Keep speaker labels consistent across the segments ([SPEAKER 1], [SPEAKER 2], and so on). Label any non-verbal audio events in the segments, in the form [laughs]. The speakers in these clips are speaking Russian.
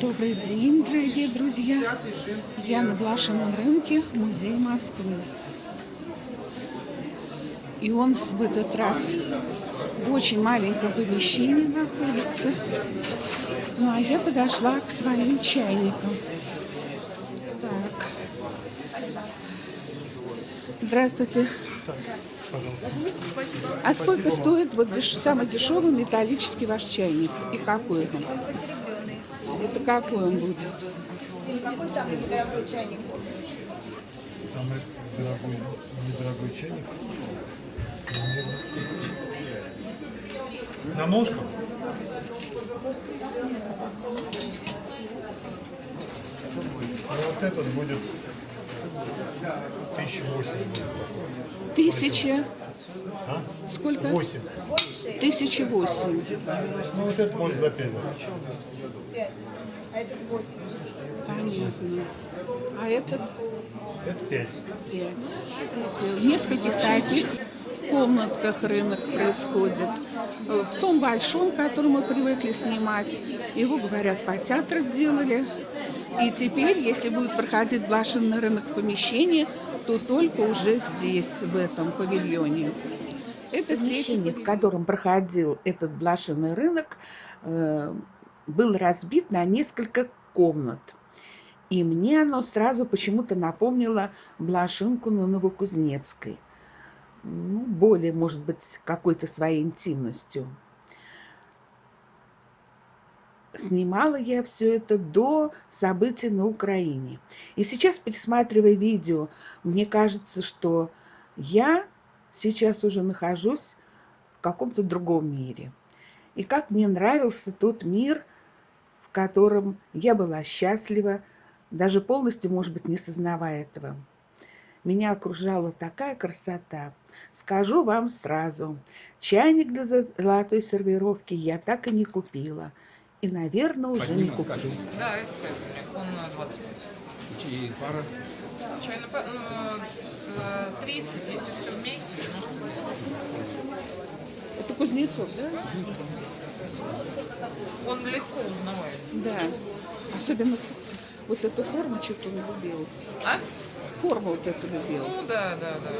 [SPEAKER 1] Добрый день, дорогие друзья! Я на Блашином рынке, музей Москвы. И он в этот раз в очень маленьком помещении находится. Ну, а я подошла к своим чайникам. Так. Здравствуйте.
[SPEAKER 2] Пожалуйста.
[SPEAKER 1] А сколько
[SPEAKER 2] Спасибо вам.
[SPEAKER 1] стоит вот деш- самый дешевый металлический ваш чайник? И какой он? Это какой он будет?
[SPEAKER 3] Дим, какой самый недорогой чайник?
[SPEAKER 2] Самый дорогой, недорогой чайник. На ножках? А вот этот будет 1008.
[SPEAKER 1] Тысяча.
[SPEAKER 2] А?
[SPEAKER 1] Сколько?
[SPEAKER 2] 8.
[SPEAKER 1] Тысяча восемь.
[SPEAKER 2] Ну вот это может за 5.
[SPEAKER 3] Пять. А этот восемь.
[SPEAKER 1] Понятно. А этот
[SPEAKER 2] Это 5.
[SPEAKER 1] пять. В нескольких таких комнатках рынок происходит. В том большом, который мы привыкли снимать, его, говорят, по театр сделали. И теперь, если будет проходить блошиный рынок в помещении, то только уже здесь, в этом павильоне. Это помещение, в котором проходил этот блошиный рынок, э, был разбит на несколько комнат. И мне оно сразу почему-то напомнило блошинку на Новокузнецкой. Ну, более, может быть, какой-то своей интимностью. Снимала я все это до событий на Украине. И сейчас, пересматривая видео, мне кажется, что я сейчас уже нахожусь в каком-то другом мире. И как мне нравился тот мир, в котором я была счастлива, даже полностью, может быть, не сознавая этого. Меня окружала такая красота. Скажу вам сразу, чайник для золотой сервировки я так и не купила. И, наверное, уже не куплю.
[SPEAKER 4] Да, это Кэтрин, он на 25.
[SPEAKER 5] И пара.
[SPEAKER 4] Чайно, ну, э, 30, если все вместе, 99.
[SPEAKER 1] Это Кузнецов, да?
[SPEAKER 4] Он легко узнаваем.
[SPEAKER 1] Да. Особенно вот эту форму что-то он любил.
[SPEAKER 4] А?
[SPEAKER 1] Форму вот эту любил.
[SPEAKER 4] Ну да, да, да.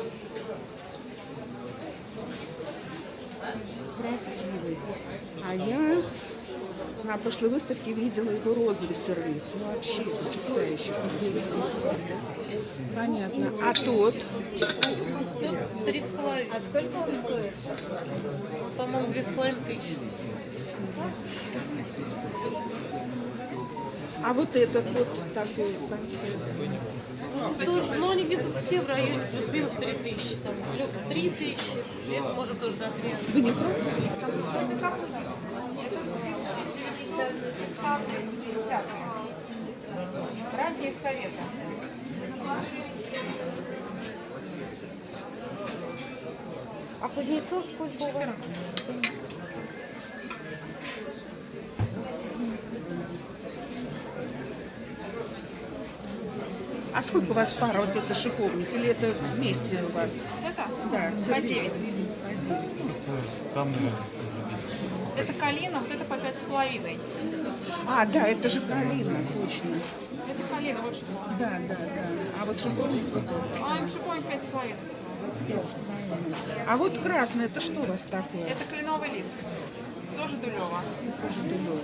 [SPEAKER 1] Красивый. А я на прошлой выставке видела его розовый сервис. Ну, вообще потрясающий. Понятно. А тот?
[SPEAKER 4] Три с половиной.
[SPEAKER 3] А сколько он стоит?
[SPEAKER 4] По-моему, две с половиной тысячи.
[SPEAKER 1] А вот этот вот такой в
[SPEAKER 6] Тоже, ну, они где-то все в районе плюс-минус 3 тысячи, там, лёг 3 тысячи, это может тоже до 3.
[SPEAKER 1] Вы не?
[SPEAKER 3] Ранние советы.
[SPEAKER 6] А кузнецов сколько у вас?
[SPEAKER 1] А сколько у вас пара вот это шиповник? Или это вместе у вас?
[SPEAKER 6] Это?
[SPEAKER 1] Да,
[SPEAKER 6] По 9.
[SPEAKER 2] Там, наверное,
[SPEAKER 6] Это калина, вот это по пять с половиной.
[SPEAKER 1] А, да, это же калина, точно.
[SPEAKER 6] Это калина, вот шиповник.
[SPEAKER 1] Да, да, да. А вот шиповник вот это.
[SPEAKER 6] А шиповник пять с половиной всего.
[SPEAKER 1] А вот красный, это что у вас такое?
[SPEAKER 6] Это кленовый лист. Тоже дулево.
[SPEAKER 1] Тоже дулёво.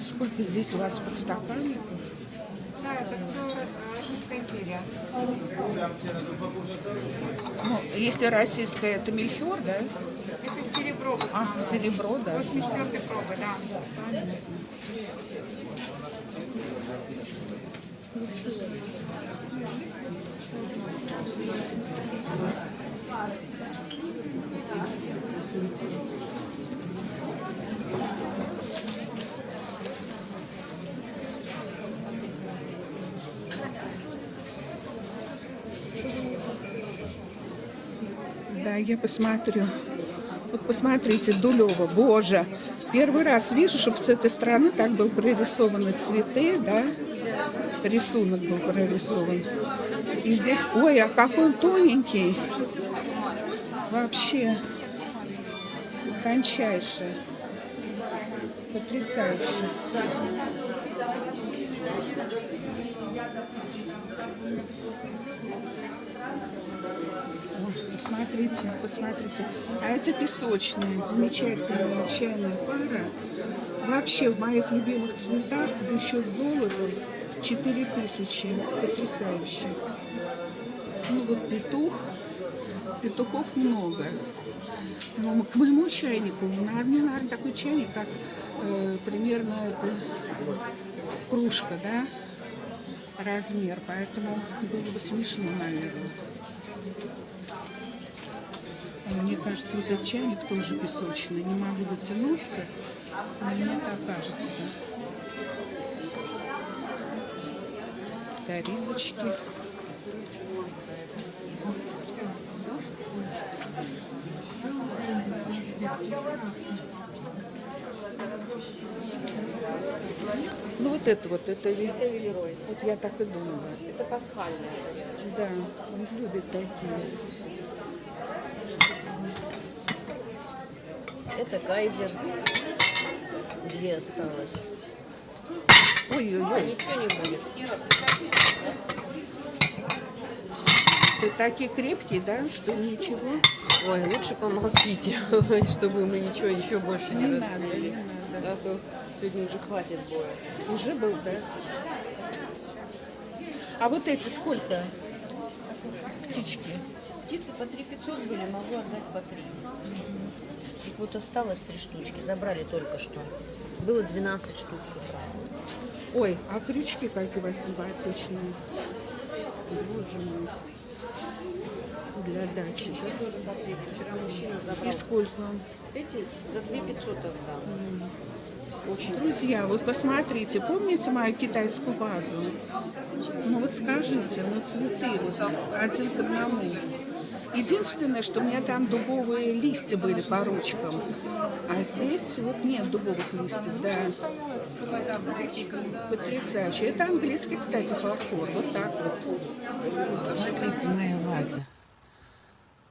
[SPEAKER 1] Сколько здесь у вас подстаканников?
[SPEAKER 3] Да, это все Российская империя.
[SPEAKER 1] Ну, если российское, это мельхиор, да?
[SPEAKER 3] Это серебро.
[SPEAKER 1] А, серебро, да.
[SPEAKER 3] 84 пробы, да.
[SPEAKER 1] Да, я посмотрю. Вот посмотрите, Дулева, боже, Первый раз вижу, чтобы с этой стороны так был прорисованы цветы, да? Рисунок был прорисован. И здесь, ой, а какой он тоненький. Вообще тончайший. Потрясающе. Посмотрите, посмотрите. А это песочная, замечательная чайная пара. Вообще в моих любимых цветах, еще с золотом, 4000. Потрясающе. Ну вот петух. Петухов много. Но к моему чайнику, мне, наверное, такой чайник, как э, примерно это кружка, да, размер, поэтому было бы смешно, наверное. И Мне кажется, вот этот чайник тоже песочный. Не могу дотянуться, но мне так кажется. Тарелочки. Ну вот это вот, это, ви-
[SPEAKER 5] Это велерой.
[SPEAKER 1] вот я так и думала.
[SPEAKER 5] Это пасхальное.
[SPEAKER 1] Да, он любит такие.
[SPEAKER 5] Это кайзер. Две осталось. А,
[SPEAKER 1] Ой-ой-ой,
[SPEAKER 5] ничего не будет.
[SPEAKER 1] ты такие крепкие, да, что ничего
[SPEAKER 5] Ой, лучше помолчите, [laughs] чтобы мы ничего еще больше не,
[SPEAKER 1] не надо,
[SPEAKER 5] разбили.
[SPEAKER 1] не надо.
[SPEAKER 5] А то сегодня уже хватит боя.
[SPEAKER 1] Уже был, да? А вот эти сколько? Птички.
[SPEAKER 5] Птицы по 3 500 были, могу отдать по 3. Их вот осталось три штучки, забрали только что. Было 12 штук с утра.
[SPEAKER 1] Ой, а крючки какие у вас симпатичные. Боже мой. Для дачи.
[SPEAKER 5] Что тоже последний. Вчера мужчина
[SPEAKER 1] И
[SPEAKER 5] забрал.
[SPEAKER 1] сколько?
[SPEAKER 5] Эти за 2 500 отдам. Очень
[SPEAKER 1] Друзья, вот посмотрите, помните мою китайскую вазу? Ну вот скажите, ну цветы вот один к одному. Единственное, что у меня там дубовые листья были по ручкам, а здесь вот нет дубовых листьев, да. Потрясающе. Это английский, кстати, фарфор, вот так вот. Смотрите, моя ваза.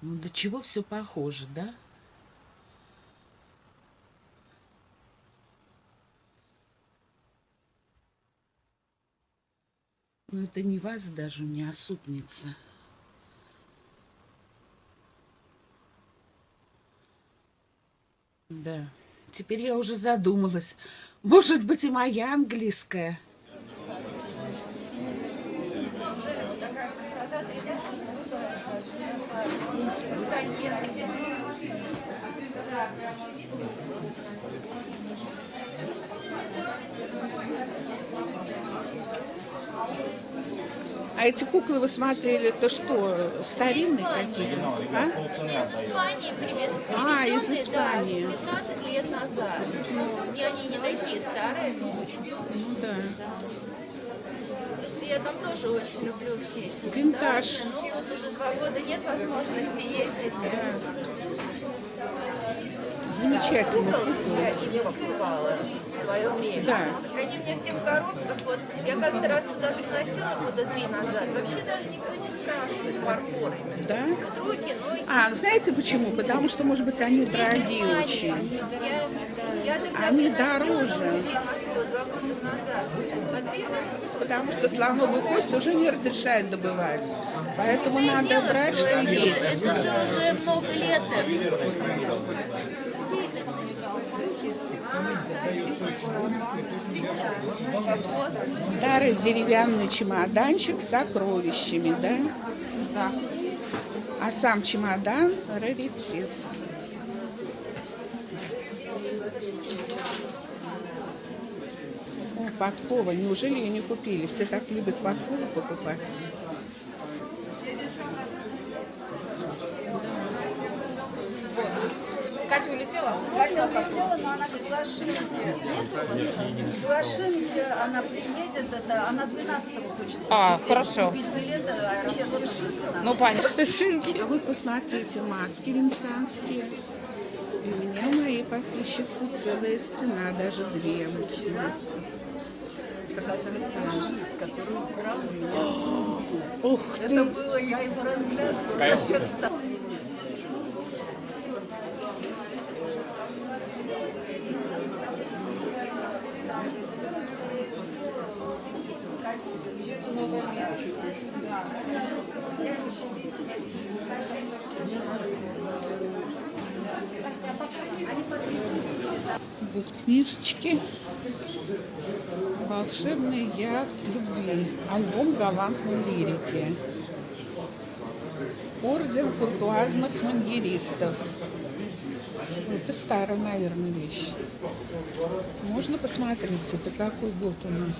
[SPEAKER 1] Ну до чего все похоже, да? Ну, это не ваза даже у меня, а супница. Да. Теперь я уже задумалась. Может быть, и моя английская. А эти куклы вы смотрели, это что, старинные какие-то? А? А, из Испании.
[SPEAKER 7] Да, 15 лет назад. И они не такие старые, но очень.
[SPEAKER 1] Ну да.
[SPEAKER 7] Я там тоже очень люблю все эти
[SPEAKER 1] Винтаж.
[SPEAKER 7] Но вот уже два года нет возможности ездить.
[SPEAKER 1] Замечательно.
[SPEAKER 5] Я ими покупала свое время.
[SPEAKER 1] Да.
[SPEAKER 7] Они мне все в коробках. Вот я как-то раз сюда приносила года три назад. Вообще даже никто не спрашивает фарфор именно.
[SPEAKER 1] Да?
[SPEAKER 7] Руки, и
[SPEAKER 1] А, знаете почему? Потому что, может быть, они дорогие очень.
[SPEAKER 7] я, я
[SPEAKER 1] Они дороже.
[SPEAKER 7] Смотри,
[SPEAKER 1] Потому что слоновую кость уже не разрешают добывать. Поэтому надо брать, что есть.
[SPEAKER 7] это же уже много лет.
[SPEAKER 1] Старый деревянный чемоданчик с сокровищами, да? Да. А сам чемодан раритет. О, подкова. Неужели ее не купили? Все так любят подкову покупать.
[SPEAKER 4] Катя улетела?
[SPEAKER 8] Хотела, хотела, но она говорит, Лошинки. Лошинки, она приедет, это, она 12 хочет.
[SPEAKER 4] А,
[SPEAKER 8] купить.
[SPEAKER 4] хорошо.
[SPEAKER 8] Купить билеты, аэропорт Шинкина.
[SPEAKER 4] Ну, понятно. Шинки.
[SPEAKER 1] А вы посмотрите, маски венецианские. И у меня моей подписчицы целая стена, даже две очень близко. Красота.
[SPEAKER 8] Который украл у меня сумку.
[SPEAKER 1] Ух
[SPEAKER 8] Это
[SPEAKER 1] ты!
[SPEAKER 8] было, я его разглядывала
[SPEAKER 1] Вот книжечки. Волшебный яд любви. Альбом галантной лирики. Орден куртуазных маньеристов. Это старая, наверное, вещь. Можно посмотреть, это какой год у нас?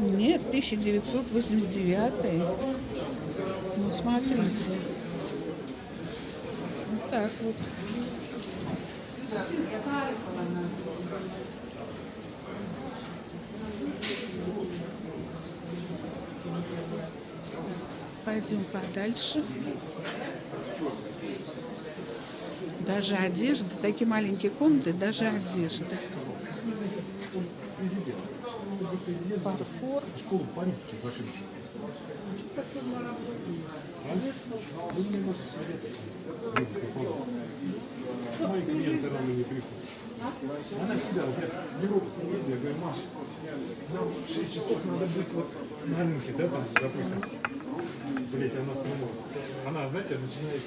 [SPEAKER 1] Нет, 1989. Ну, смотрите. Так вот. Пойдем подальше. Даже одежда, такие маленькие комнаты, даже одежда. Фарфор.
[SPEAKER 2] Школу политики закрыть. Мои клиенты рано не приходят. Она всегда, вот я Европу съездил, я говорю, Маш, нам в 6 часов надо быть вот на рынке, да, там, допустим. Блять, она сама. Она, знаете, начинает...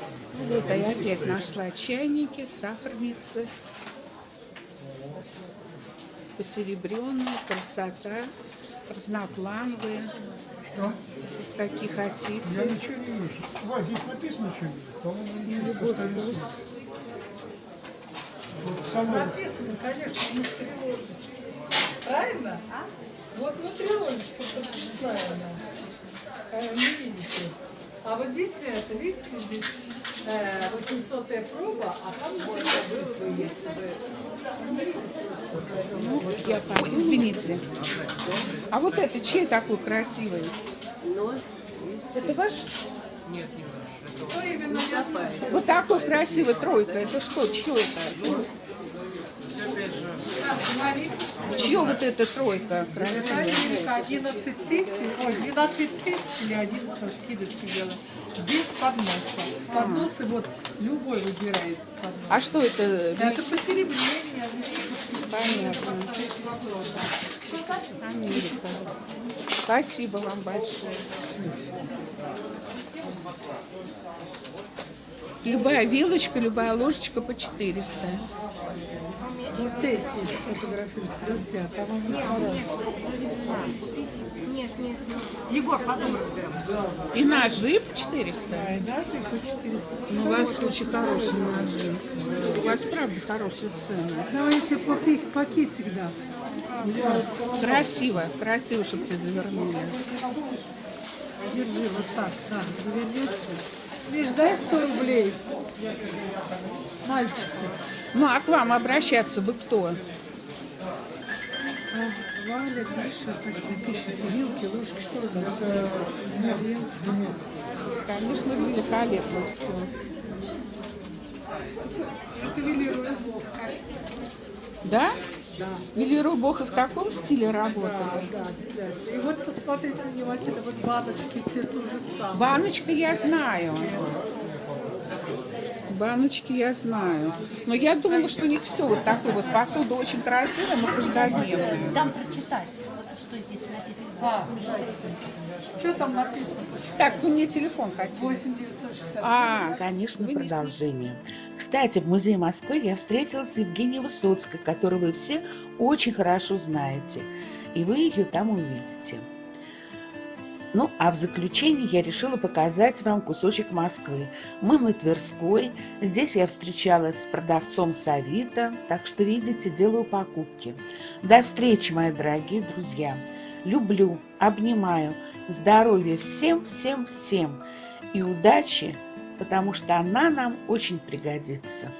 [SPEAKER 1] Вот, а я опять нашла чайники, сахарницы. Посеребренные, красота, разноплановые. Какие хотите.
[SPEAKER 2] ничего не вижу. Вань, здесь написано что-нибудь? По-моему,
[SPEAKER 1] Любой вкус.
[SPEAKER 9] Написано, конечно, внутри ложечки. Правильно? Вот внутри ложечка подписана. Э, Не видите? А вот здесь, это, видите, здесь э, 800 проба, а там можно было бы, если бы...
[SPEAKER 1] Ну, я пойду. Извините. А вот это чей такой красивый? Это ваш?
[SPEAKER 9] Именно я знаю?
[SPEAKER 1] Вот такой красивый тройка. Это что? Чье это? Чье вот эта тройка красивая?
[SPEAKER 9] Америка 11 тысяч, ой, 12 тысяч или 11 скидочки делаем. Без подноса. Подносы вот любой выбирается поднос.
[SPEAKER 1] А что это?
[SPEAKER 9] Это посеребрение.
[SPEAKER 1] Понятно. Америка. Спасибо вам большое. Любая вилочка, любая ложечка по 400.
[SPEAKER 9] Вот эти фотографируются,
[SPEAKER 3] Нет, нет.
[SPEAKER 9] Егор, потом разберемся.
[SPEAKER 1] И ножи по 400.
[SPEAKER 9] Да, и даже по 400.
[SPEAKER 1] Ну, у вас очень хорошие ножи. У вас, правда, хорошие цены.
[SPEAKER 9] Давайте пакет, пакетик, да.
[SPEAKER 1] Красиво, красиво, чтобы тебе завернули.
[SPEAKER 9] Держи вот так, да, завернется. Видишь, дай 100 рублей. Мальчику.
[SPEAKER 1] Ну, а к вам обращаться вы кто?
[SPEAKER 9] А, Валя, Миша, так пишет, вилки, ложки, что у нас?
[SPEAKER 1] Конечно, великолепно все.
[SPEAKER 9] Это велирует.
[SPEAKER 1] Да?
[SPEAKER 9] Да.
[SPEAKER 1] Велиру Бог и в таком стиле
[SPEAKER 9] Да,
[SPEAKER 1] работали?
[SPEAKER 9] да, обязательно. И вот посмотрите внимательно, вот баночки, те то же самое.
[SPEAKER 1] Баночка я знаю. Баночки я знаю. Но я думала, что у них все вот такое вот. Посуда очень красивая, но каждодневная.
[SPEAKER 5] Там прочитать, вот что здесь написано.
[SPEAKER 9] А, что там написано?
[SPEAKER 1] Так, вы мне телефон хотите?
[SPEAKER 9] 8960.
[SPEAKER 1] А, конечно,
[SPEAKER 10] продолжение. Кстати, в Музее Москвы я встретилась с Евгенией Высоцкой, которую вы все очень хорошо знаете, и вы ее там увидите. Ну, а в заключение я решила показать вам кусочек Москвы. Мы на Тверской, здесь я встречалась с продавцом Савита, так что, видите, делаю покупки. До встречи, мои дорогие друзья. Люблю, обнимаю, здоровья всем, всем, всем и удачи, потому что она нам очень пригодится.